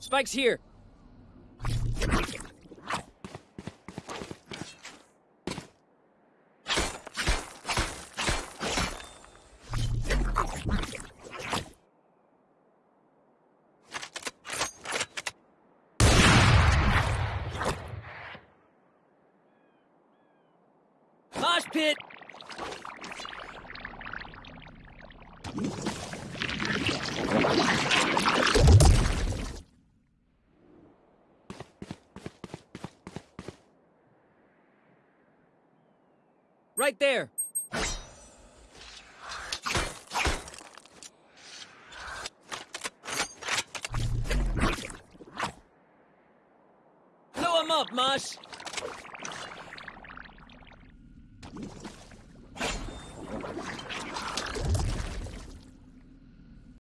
Spike's here. Mosh pit! Right there! Blow him up, Mosh!